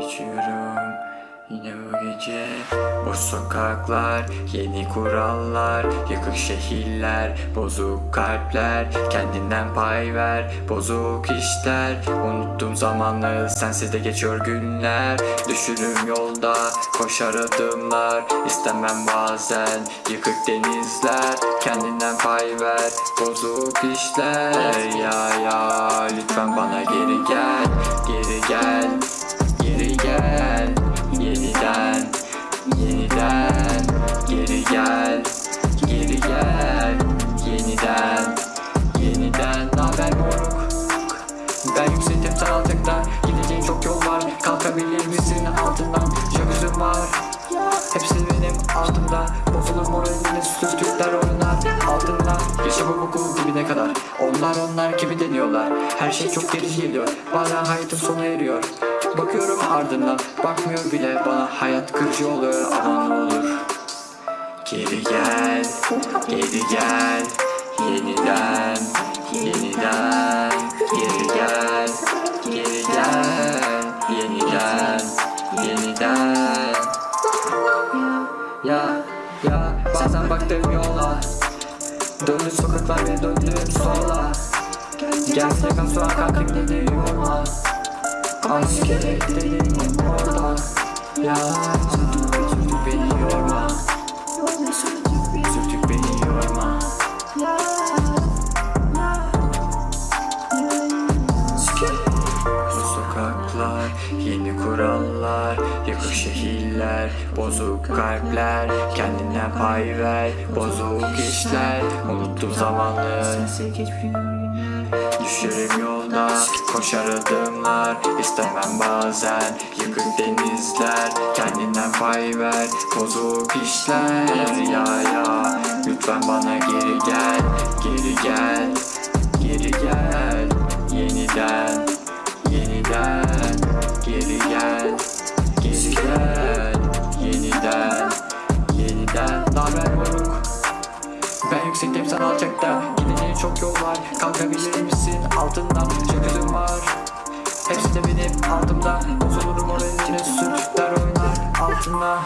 içiyorum. Yine bu gece Boş sokaklar, yeni kurallar Yıkık şehirler, bozuk kalpler Kendinden pay ver, bozuk işler. Unuttum zamanları, sensiz de geçiyor günler. Düşürüm yolda, koşar adımlar İstemem bazen, yıkık denizler. Kendinden pay ver, bozuk işler. Ya ya, lütfen bana geri gel Geri gel geri benim altımda Bozulur moralini sürtükler oynar altında Yaşamım okul dibine kadar? Onlar onlar gibi deniyorlar. Her şey çok gerici geliyor. Bazen hayatım sona eriyor. Bakıyorum ardından. Bakmıyor bile. Bana hayat kırıcı oluyor. Aman ne olur. Geri gel. Geri gel. Yeniden. Yeniden. Geri gel Ya ya bazen baktım yola. Döndüm sokaklar ve döndüm sola. Gelsin yakam soğan kalkayım dedi yorma Askere gidelim orada. Ya şehirler, bozuk kalpler Kendinden pay ver, bozuk işler. Unuttum zamanı. Düşerim yolda, koşar adımlar İstemem bazen, yıkık denizler. Kendinden pay ver, bozuk işler. Ya ya, lütfen bana geri gel. Geri gel, geri gel. Yeniden, yeniden. Geri gel, geri gel sen alçakta Gideceğin çok yol var. Kalkabilir misin? Altından üzüm var. Hepsi de benim altımda Bozulurum moralini sürtükler oynar altında